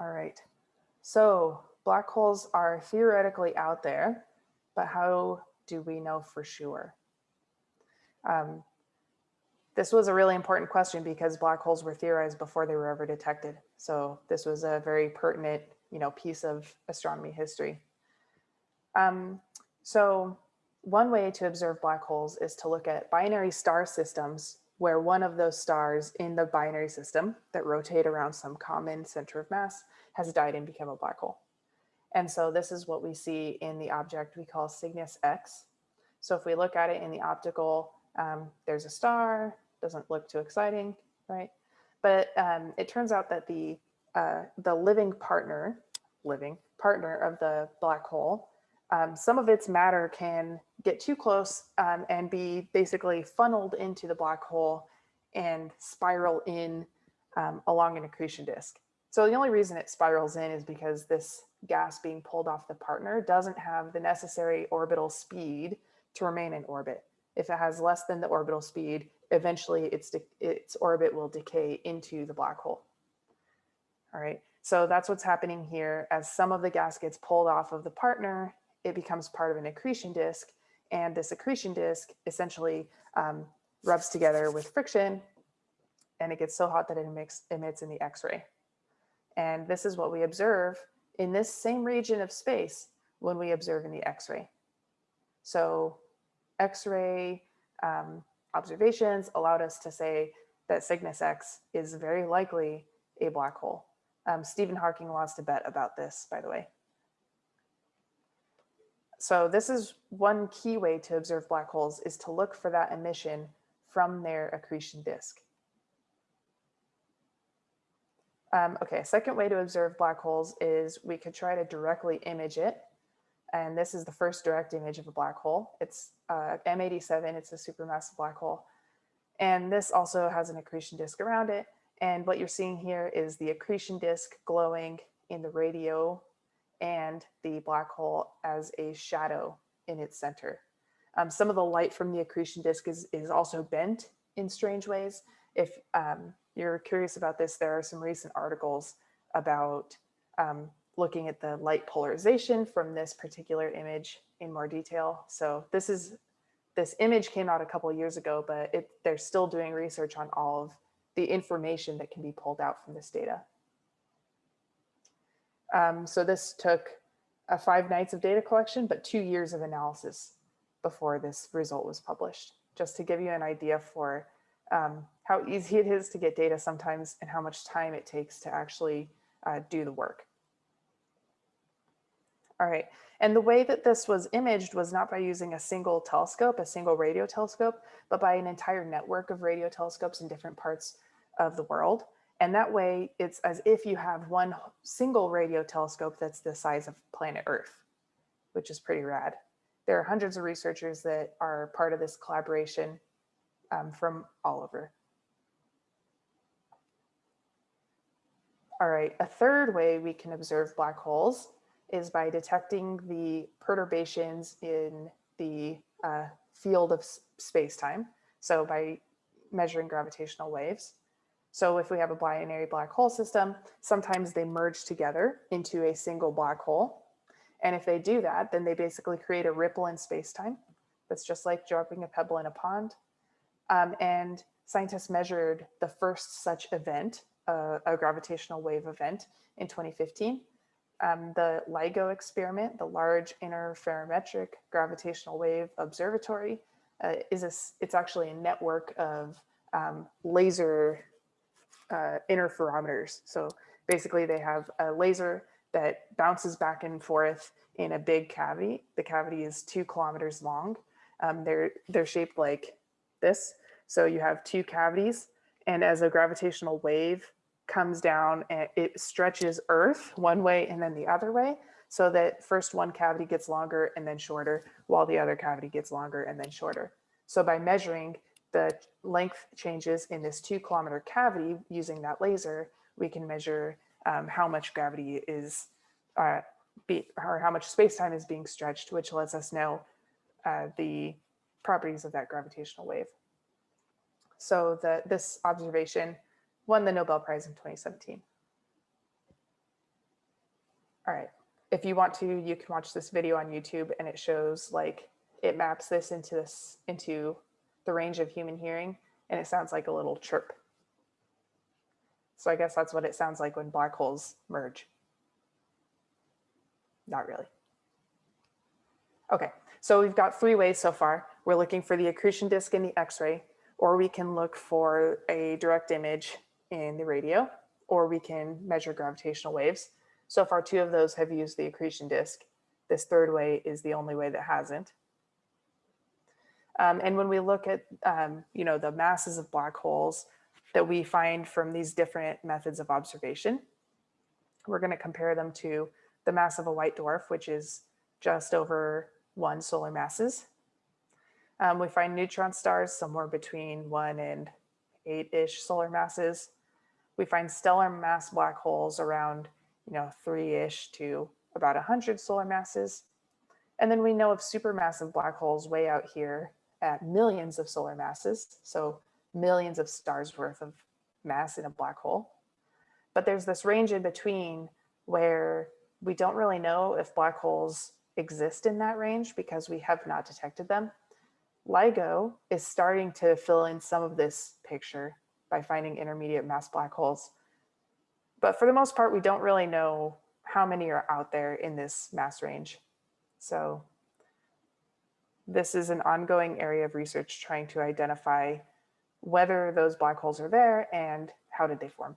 All right. So black holes are theoretically out there, but how do we know for sure? Um, this was a really important question because black holes were theorized before they were ever detected. So this was a very pertinent, you know, piece of astronomy history. Um, so one way to observe black holes is to look at binary star systems where one of those stars in the binary system that rotate around some common center of mass has died and become a black hole. And so this is what we see in the object we call Cygnus X. So if we look at it in the optical, um, there's a star, doesn't look too exciting, right? But um, it turns out that the, uh, the living partner, living partner of the black hole, um, some of its matter can get too close um, and be basically funneled into the black hole and spiral in um, along an accretion disk. So the only reason it spirals in is because this gas being pulled off the partner doesn't have the necessary orbital speed to remain in orbit. If it has less than the orbital speed, eventually its, its orbit will decay into the black hole. All right, so that's what's happening here. As some of the gas gets pulled off of the partner, it becomes part of an accretion disk. And this accretion disk essentially um, rubs together with friction and it gets so hot that it emits, emits in the X-ray. And this is what we observe in this same region of space when we observe in the X-ray. So X-ray um, observations allowed us to say that Cygnus X is very likely a black hole. Um, Stephen Hawking lost a bet about this, by the way. So this is one key way to observe black holes is to look for that emission from their accretion disk. Um, okay, a second way to observe black holes is we could try to directly image it. And this is the first direct image of a black hole. It's uh, M87, it's a supermassive black hole. And this also has an accretion disk around it. And what you're seeing here is the accretion disk glowing in the radio and the black hole as a shadow in its center. Um, some of the light from the accretion disk is, is also bent in strange ways. If um, you're curious about this, there are some recent articles about um, looking at the light polarization from this particular image in more detail. So this is this image came out a couple years ago, but it, they're still doing research on all of the information that can be pulled out from this data. Um, so this took uh, five nights of data collection, but two years of analysis before this result was published, just to give you an idea for um, how easy it is to get data sometimes and how much time it takes to actually uh, do the work. All right, and the way that this was imaged was not by using a single telescope, a single radio telescope, but by an entire network of radio telescopes in different parts of the world. And that way it's as if you have one single radio telescope that's the size of planet Earth, which is pretty rad. There are hundreds of researchers that are part of this collaboration um, from all over. All right, a third way we can observe black holes is by detecting the perturbations in the uh, field of space-time. So by measuring gravitational waves. So if we have a binary black hole system, sometimes they merge together into a single black hole. And if they do that, then they basically create a ripple in space-time. That's just like dropping a pebble in a pond. Um, and scientists measured the first such event, uh, a gravitational wave event in 2015. Um, the LIGO experiment, the Large Interferometric Gravitational Wave Observatory, uh, is a, it's actually a network of um, laser uh, interferometers. So basically they have a laser that bounces back and forth in a big cavity. The cavity is two kilometers long. Um, they're, they're shaped like this. So you have two cavities and as a gravitational wave comes down and it stretches Earth one way and then the other way so that first one cavity gets longer and then shorter while the other cavity gets longer and then shorter. So by measuring the length changes in this two kilometer cavity using that laser, we can measure um, how much gravity is, uh, be, or how much space-time is being stretched, which lets us know uh, the properties of that gravitational wave. So the, this observation won the Nobel Prize in 2017. All right. If you want to, you can watch this video on YouTube and it shows like it maps this into this into the range of human hearing and it sounds like a little chirp. So I guess that's what it sounds like when black holes merge. Not really. Okay, so we've got three ways so far. We're looking for the accretion disk in the X-ray, or we can look for a direct image in the radio, or we can measure gravitational waves. So far, two of those have used the accretion disk. This third way is the only way that hasn't. Um, and when we look at, um, you know, the masses of black holes that we find from these different methods of observation, we're going to compare them to the mass of a white dwarf, which is just over one solar masses. Um, we find neutron stars somewhere between one and eight-ish solar masses. We find stellar mass black holes around you know, three-ish to about 100 solar masses. And then we know of supermassive black holes way out here at millions of solar masses, so millions of stars worth of mass in a black hole. But there's this range in between where we don't really know if black holes exist in that range because we have not detected them. LIGO is starting to fill in some of this picture by finding intermediate mass black holes. But for the most part, we don't really know how many are out there in this mass range. So this is an ongoing area of research trying to identify whether those black holes are there and how did they form.